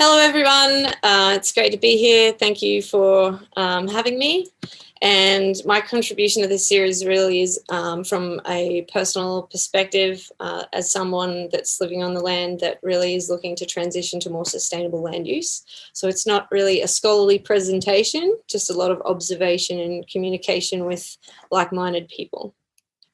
Hello, everyone. Uh, it's great to be here. Thank you for um, having me. And my contribution to this series really is um, from a personal perspective uh, as someone that's living on the land that really is looking to transition to more sustainable land use. So it's not really a scholarly presentation, just a lot of observation and communication with like-minded people.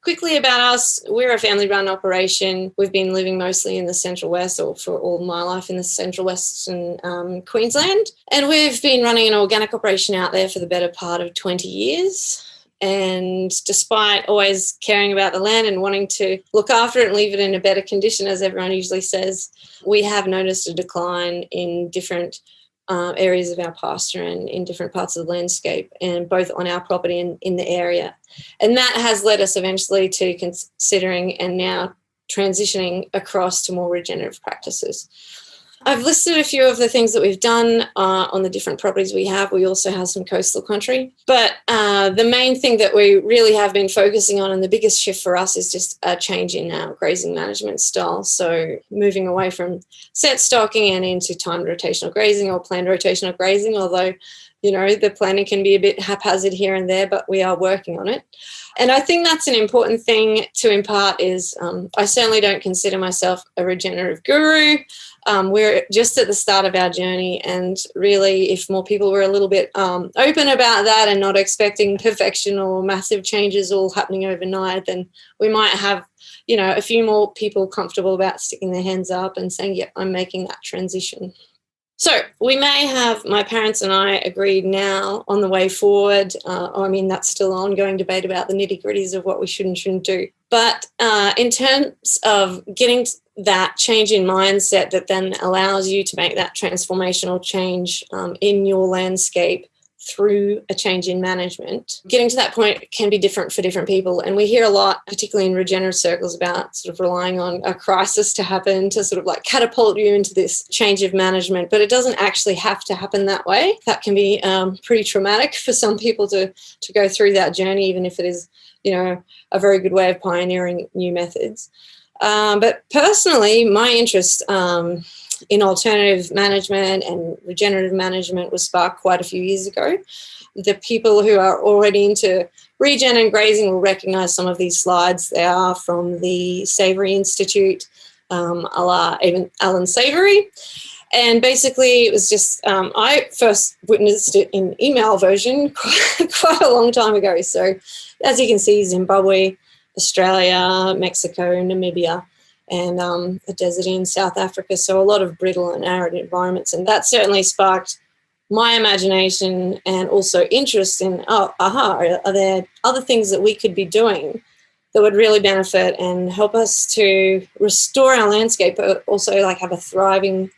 Quickly about us, we're a family run operation. We've been living mostly in the Central West or for all my life in the Central Western um, Queensland. And we've been running an organic operation out there for the better part of 20 years. And despite always caring about the land and wanting to look after it and leave it in a better condition, as everyone usually says, we have noticed a decline in different uh, areas of our pasture and in different parts of the landscape and both on our property and in the area. And that has led us eventually to considering and now transitioning across to more regenerative practices. I've listed a few of the things that we've done uh, on the different properties we have. We also have some coastal country. But uh, the main thing that we really have been focusing on and the biggest shift for us is just a change in our grazing management style. So moving away from set stocking and into timed rotational grazing or planned rotational grazing, although you know, the planning can be a bit haphazard here and there, but we are working on it. And I think that's an important thing to impart is um, I certainly don't consider myself a regenerative guru um, we're just at the start of our journey and really if more people were a little bit um, open about that and not expecting perfection or massive changes all happening overnight then we might have you know a few more people comfortable about sticking their hands up and saying yeah I'm making that transition. So we may have, my parents and I agreed now on the way forward. Uh, I mean, that's still ongoing debate about the nitty gritties of what we should and shouldn't do. But uh, in terms of getting that change in mindset that then allows you to make that transformational change um, in your landscape through a change in management. Getting to that point can be different for different people. And we hear a lot, particularly in regenerative circles, about sort of relying on a crisis to happen to sort of like catapult you into this change of management. But it doesn't actually have to happen that way. That can be um, pretty traumatic for some people to, to go through that journey, even if it is, you know, a very good way of pioneering new methods. Um, but personally, my interest um, in alternative management and regenerative management was sparked quite a few years ago. The people who are already into regen and grazing will recognize some of these slides. They are from the Savory Institute, um, a la even Allan Savory. And basically it was just, um, I first witnessed it in email version quite a long time ago. So as you can see, Zimbabwe, Australia, Mexico, Namibia, and um, a desert in South Africa. So a lot of brittle and arid environments. And that certainly sparked my imagination and also interest in, oh, aha, are, there other things that we could be doing that would really benefit and help us to restore our landscape, but also like have a thriving,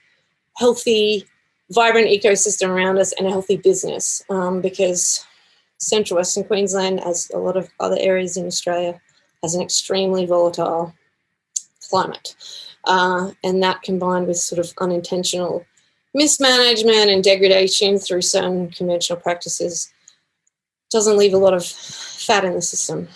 healthy, vibrant ecosystem around us and a healthy business um, because central Western Queensland, as a lot of other areas in Australia, has an extremely volatile climate. Uh, and that combined with sort of unintentional mismanagement and degradation through certain conventional practices doesn't leave a lot of fat in the system.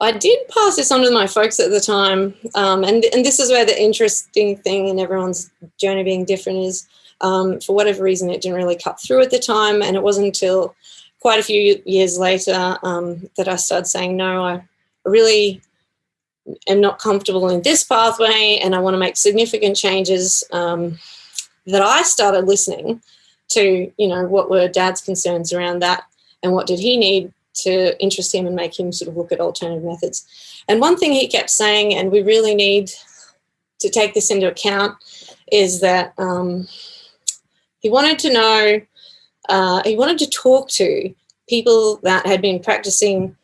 I did pass this on to my folks at the time, um, and, and this is where the interesting thing in everyone's journey being different is, um, for whatever reason, it didn't really cut through at the time, and it wasn't until quite a few years later um, that I started saying, no, I really am not comfortable in this pathway and I want to make significant changes um, that I started listening to, you know, what were dad's concerns around that and what did he need to interest him and make him sort of look at alternative methods. And one thing he kept saying, and we really need to take this into account, is that um, he wanted to know, uh, he wanted to talk to people that had been practicing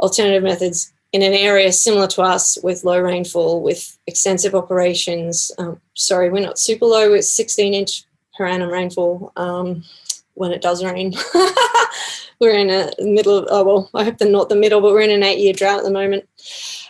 alternative methods in an area similar to us with low rainfall, with extensive operations. Um, sorry, we're not super low, it's 16 inch per annum rainfall um, when it does rain. we're in a middle of, oh, well, I hope they're not the middle, but we're in an eight year drought at the moment.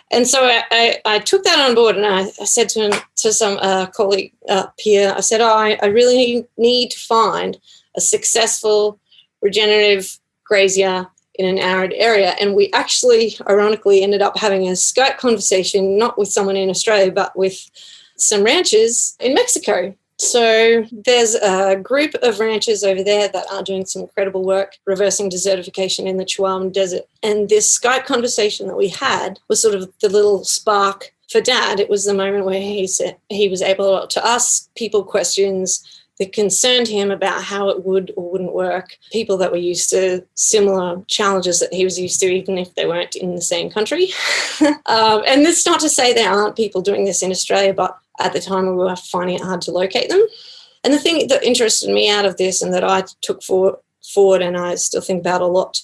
And so I, I, I took that on board and I, I said to, to some uh, colleague up here, I said, oh, I, I really need to find a successful regenerative grazier in an arid area. And we actually, ironically, ended up having a Skype conversation, not with someone in Australia, but with some ranchers in Mexico. So there's a group of ranchers over there that are doing some incredible work reversing desertification in the Chihuahuan Desert. And this Skype conversation that we had was sort of the little spark for Dad. It was the moment where he said he was able to ask people questions that concerned him about how it would or wouldn't work. People that were used to similar challenges that he was used to, even if they weren't in the same country. um, and this not to say there aren't people doing this in Australia, but at the time we were finding it hard to locate them. And the thing that interested me out of this and that I took for, forward and I still think about a lot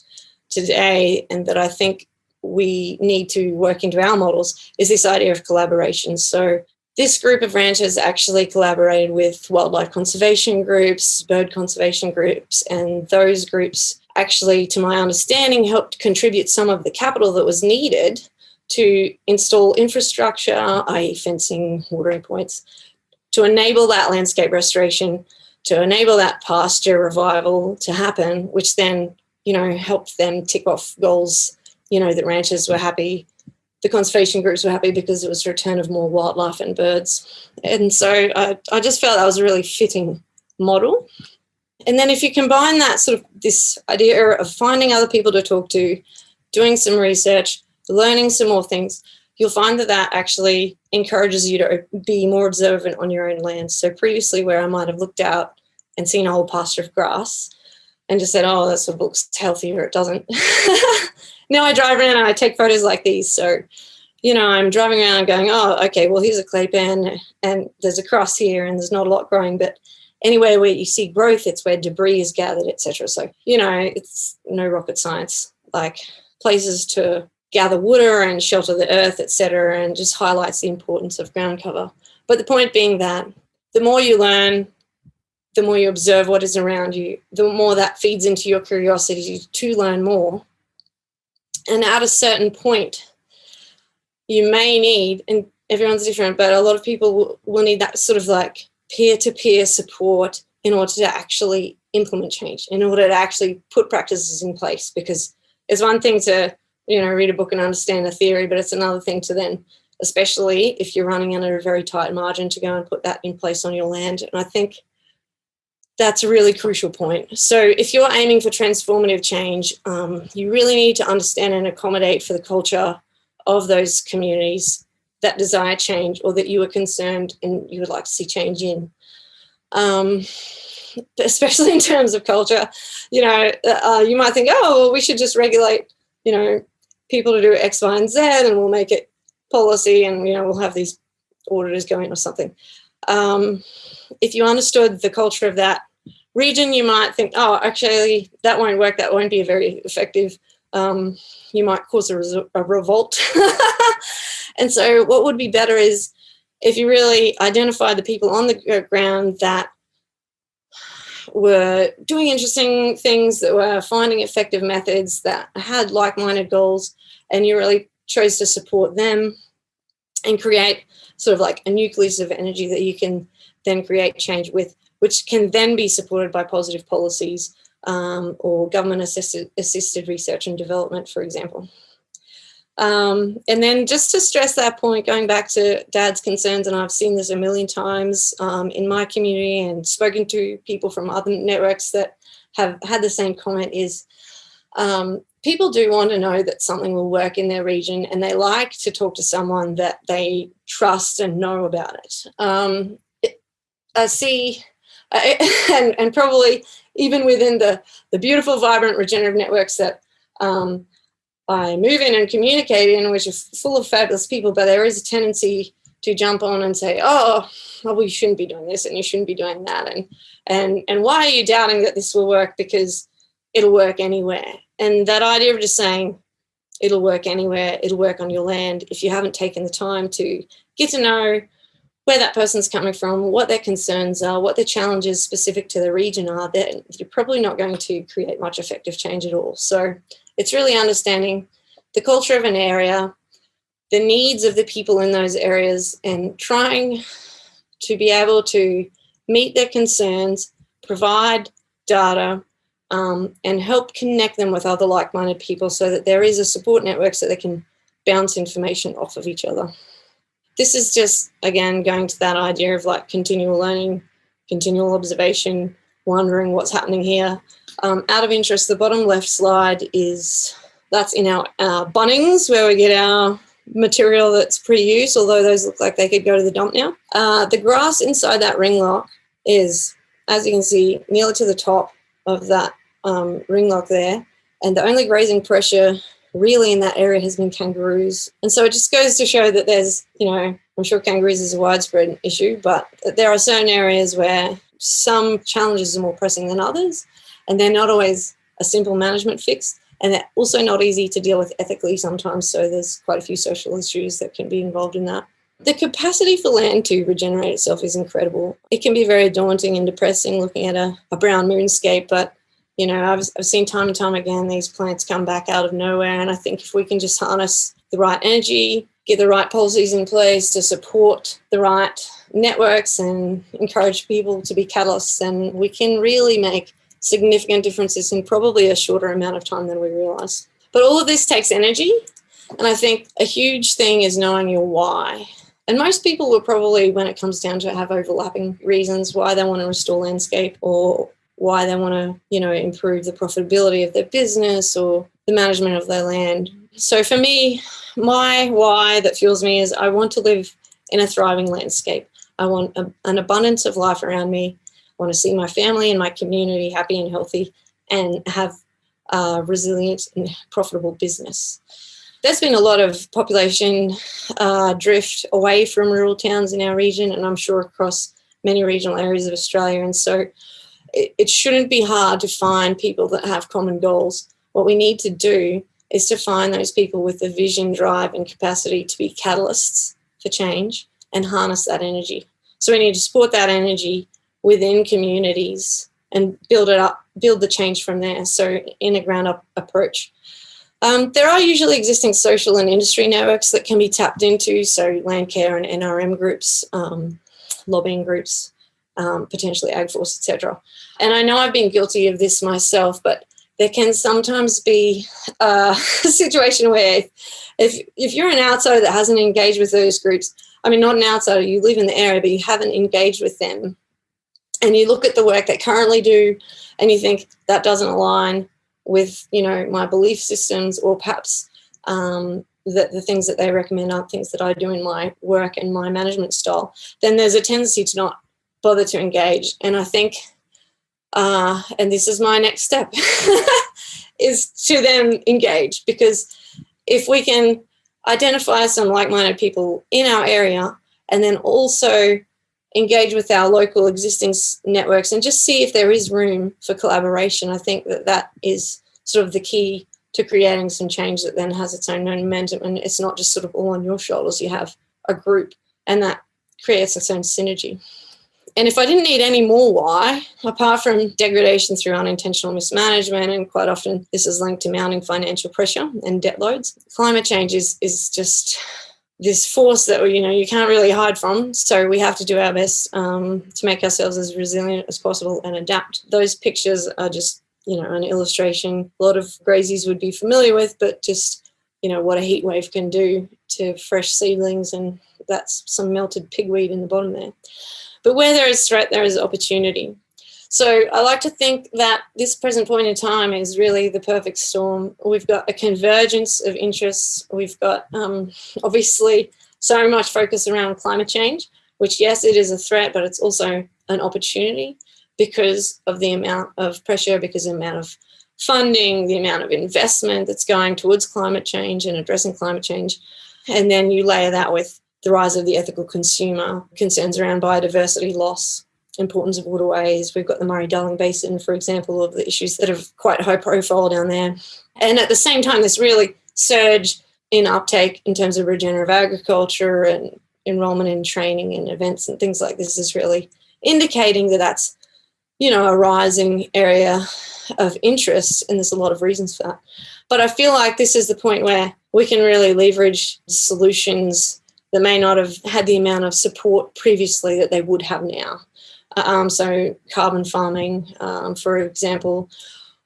today and that I think we need to work into our models is this idea of collaboration. So this group of ranchers actually collaborated with wildlife conservation groups, bird conservation groups, and those groups actually, to my understanding, helped contribute some of the capital that was needed to install infrastructure, i.e. fencing, watering points, to enable that landscape restoration, to enable that pasture revival to happen, which then, you know, helped them tick off goals, you know, that ranchers were happy, the conservation groups were happy because it was a return of more wildlife and birds. And so I, I just felt that was a really fitting model. And then if you combine that sort of this idea of finding other people to talk to, doing some research, learning some more things, you'll find that that actually encourages you to be more observant on your own land. So previously where I might have looked out and seen a whole pasture of grass and just said, oh, that sort of looks healthy or it doesn't. now I drive around and I take photos like these. So, you know, I'm driving around going, oh, okay, well, here's a clay pan and there's a cross here and there's not a lot growing, but anywhere where you see growth, it's where debris is gathered, etc. So, you know, it's no rocket science, like places to gather water and shelter the earth, etc., and just highlights the importance of ground cover. But the point being that the more you learn, the more you observe what is around you, the more that feeds into your curiosity to learn more. And at a certain point, you may need, and everyone's different, but a lot of people will, need that sort of like peer-to-peer -peer support in order to actually implement change, in order to actually put practices in place. Because it's one thing to you know, read a book and understand the theory, but it's another thing to then, especially if you're running under a very tight margin to go and put that in place on your land. And I think that's a really crucial point. So if you're aiming for transformative change, um, you really need to understand and accommodate for the culture of those communities that desire change or that you are concerned and you would like to see change in. Um, especially in terms of culture, you know, uh, you might think, oh, well, we should just regulate, you know, people to do X, Y, and Z, and we'll make it policy, and you know we'll have these auditors going or something. Um, if you understood the culture of that region, you might think, oh, actually, that won't work. That won't be very effective. Um, you might cause a, a revolt. and so what would be better is if you really identify the people on the ground that were doing interesting things, that were finding effective methods, that had like-minded goals, and you really chose to support them and create sort of like a nucleus of energy that you can then create change with, which can then be supported by positive policies um, or government assisted, assisted research and development, for example. Um, and then just to stress that point, going back to dad's concerns, and I've seen this a million times um, in my community and spoken to people from other networks that have had the same comment is um, people do want to know that something will work in their region and they like to talk to someone that they trust and know about it. Um, it I see, and, and probably even within the, the beautiful, vibrant, regenerative networks that um, I move in and communicate in, which are full of fabulous people, but there is a tendency to jump on and say, oh, well, you shouldn't be doing this and you shouldn't be doing that. And, and, and why are you doubting that this will work? Because it'll work anywhere. And that idea of just saying, it'll work anywhere, it'll work on your land, if you haven't taken the time to get to know where that person's coming from, what their concerns are, what their challenges specific to the region are, then you're probably not going to create much effective change at all. So it's really understanding the culture of an area, the needs of the people in those areas, and trying to be able to meet their concerns, provide data, um, and help connect them with other like-minded people so that there is a support network so they can bounce information off of each other. This is just, again, going to that idea of like continual learning, continual observation, wondering what's happening here. Um, out of interest, the bottom left slide is, that's in our, Bunnings where we get our material that's pre-used, although those look like they could go to the dump now. Uh, the grass inside that ring lock is, as you can see, nearly to the top of that um, ring lock there. And the only grazing pressure really in that area has been kangaroos. And so it just goes to show that there's, you know, I'm sure kangaroos is a widespread issue, but there are certain areas where some challenges are more pressing than others, and they're not always a simple management fix. And they're also not easy to deal with ethically sometimes. So there's quite a few social issues that can be involved in that. The capacity for land to regenerate itself is incredible. It can be very daunting and depressing looking at a, a brown moonscape, but you know, I've, I've seen time and time again these plants come back out of nowhere. And I think if we can just harness the right energy, get the right policies in place to support the right networks and encourage people to be catalysts, then we can really make significant differences in probably a shorter amount of time than we realize. But all of this takes energy. And I think a huge thing is knowing your why. And most people will probably, when it comes down to it, have overlapping reasons why they want to restore landscape or why they want to, you know, improve the profitability of their business or the management of their land. So for me, my why that fuels me is I want to live in a thriving landscape. I want a, an abundance of life around me. I want to see my family and my community happy and healthy and have a resilient and profitable business. There's been a lot of population uh, drift away from rural towns in our region and I'm sure across many regional areas of Australia. And so it, it shouldn't be hard to find people that have common goals. What we need to do is to find those people with the vision, drive, and capacity to be catalysts for change and harness that energy. So we need to support that energy within communities and build it up, build the change from there. So in a ground up approach. Um, there are usually existing social and industry networks that can be tapped into, so Landcare and NRM groups, um, lobbying groups, um, potentially AgForce, etc. And I know I've been guilty of this myself, but there can sometimes be a situation where if, if you're an outsider that hasn't engaged with those groups, I mean, not an outsider, you live in the area, but you haven't engaged with them, and you look at the work they currently do, and you think that doesn't align with, you know, my belief systems, or perhaps um, that the things that they recommend aren't things that I do in my work and my management style, then there's a tendency to not bother to engage. And I think, uh, and this is my next step, is to then engage because if we can identify some like-minded people in our area and then also engage with our local existing networks and just see if there is room for collaboration. I think that that is sort of the key to creating some change that then has its own momentum and it's not just sort of all on your shoulders. You have a group and that creates its own synergy. And if I didn't need any more why, apart from degradation through unintentional mismanagement, and quite often this is linked to mounting financial pressure and debt loads, climate change is, is just this force that you know you can't really hide from. So we have to do our best um, to make ourselves as resilient as possible and adapt. Those pictures are just you know an illustration a lot of graziers would be familiar with, but just you know what a heat wave can do to fresh seedlings, and that's some melted pigweed in the bottom there. But where there is threat, there is opportunity. So I like to think that this present point in time is really the perfect storm. We've got a convergence of interests. We've got um, obviously so much focus around climate change, which yes, it is a threat, but it's also an opportunity because of the amount of pressure, because of the amount of funding, the amount of investment that's going towards climate change and addressing climate change. And then you layer that with the rise of the ethical consumer, concerns around biodiversity loss, importance of waterways. We've got the Murray-Darling Basin, for example, of the issues that are quite high profile down there. And at the same time, this really surge in uptake in terms of regenerative agriculture and enrollment in training and events and things like this is really indicating that that's, you know, a rising area of interest. And there's a lot of reasons for that. But I feel like this is the point where we can really leverage solutions that may not have had the amount of support previously that they would have now. Um, so carbon farming, um, for example,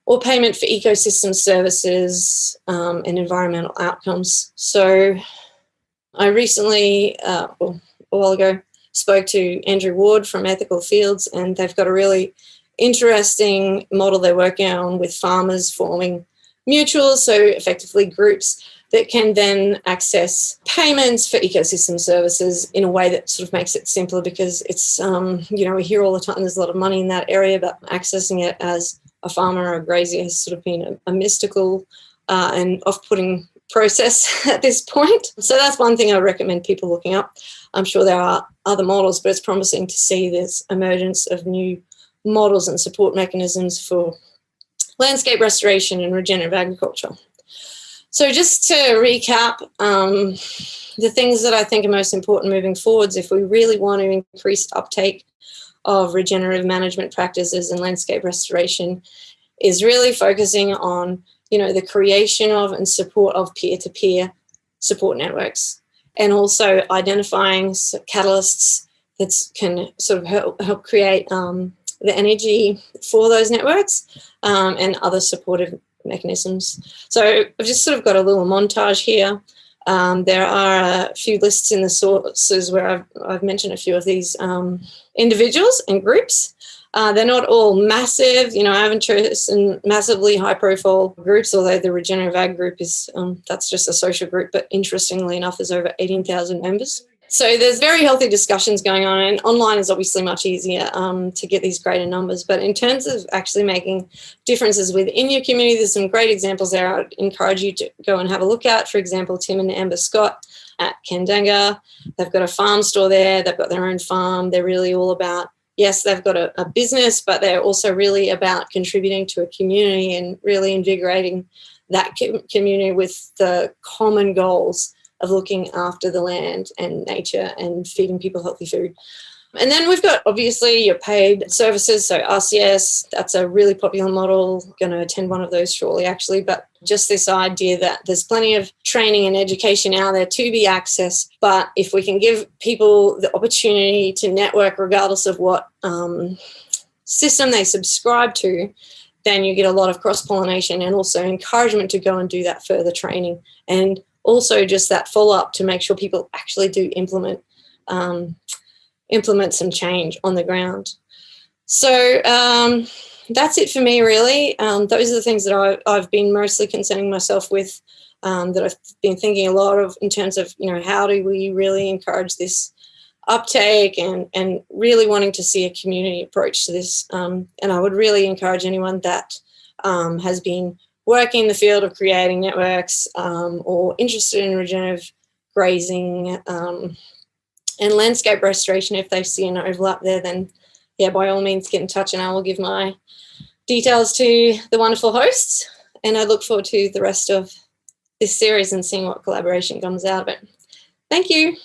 or payment for ecosystem services um, and environmental outcomes. So I recently, uh, well, a while ago, spoke to Andrew Ward from Ethical Fields and they've got a really interesting model they're working on with farmers forming mutuals, so effectively groups that can then access payments for ecosystem services in a way that sort of makes it simpler because it's, um, you know, we hear all the time there's a lot of money in that area, but accessing it as a farmer or a grazier has sort of been a, a mystical uh, and off-putting process at this point. So that's one thing I recommend people looking up. I'm sure there are other models, but it's promising to see this emergence of new models and support mechanisms for landscape restoration and regenerative agriculture. So just to recap, um, the things that I think are most important moving forwards, if we really want to increase uptake of regenerative management practices and landscape restoration, is really focusing on, you know, the creation of and support of peer-to-peer -peer support networks, and also identifying catalysts that can sort of help, help create um, the energy for those networks um, and other supportive mechanisms. So I've just sort of got a little montage here. Um, there are a few lists in the sources where I've, I've mentioned a few of these um, individuals and groups. Uh, they're not all massive, you know, I haven't chosen massively high profile groups, although the Regenerative Ag group is, um, that's just a social group, but interestingly enough, there's over 18,000 members. So there's very healthy discussions going on and online is obviously much easier um, to get these greater numbers. But in terms of actually making differences within your community, there's some great examples there I'd encourage you to go and have a look at. For example, Tim and Amber Scott at Kandanga. They've got a farm store there. They've got their own farm. They're really all about yes, they've got a, a, business, but they're also really about contributing to a community and really invigorating that community with the common goals of looking after the land and nature and feeding people healthy food. And then we've got obviously your paid services. So RCS, that's a really popular model. Going to attend one of those shortly actually, but just this idea that there's plenty of training and education out there to be accessed. But if we can give people the opportunity to network regardless of what um, system they subscribe to, then you get a lot of cross pollination and also encouragement to go and do that further training. And also just that follow up to make sure people actually do implement um, implement some change on the ground. So um, that's it for me really. Um, those are the things that I, I've been mostly concerning myself with um, that I've been thinking a lot of in terms of, you know, how do we really encourage this uptake and, and really wanting to see a community approach to this. Um, and I would really encourage anyone that um, has been working in the field of creating networks um, or interested in regenerative grazing um, and landscape restoration, if they see an overlap there, then yeah, by all means get in touch and I will give my details to the wonderful hosts. And I look forward to the rest of this series and seeing what collaboration comes out of it. Thank you.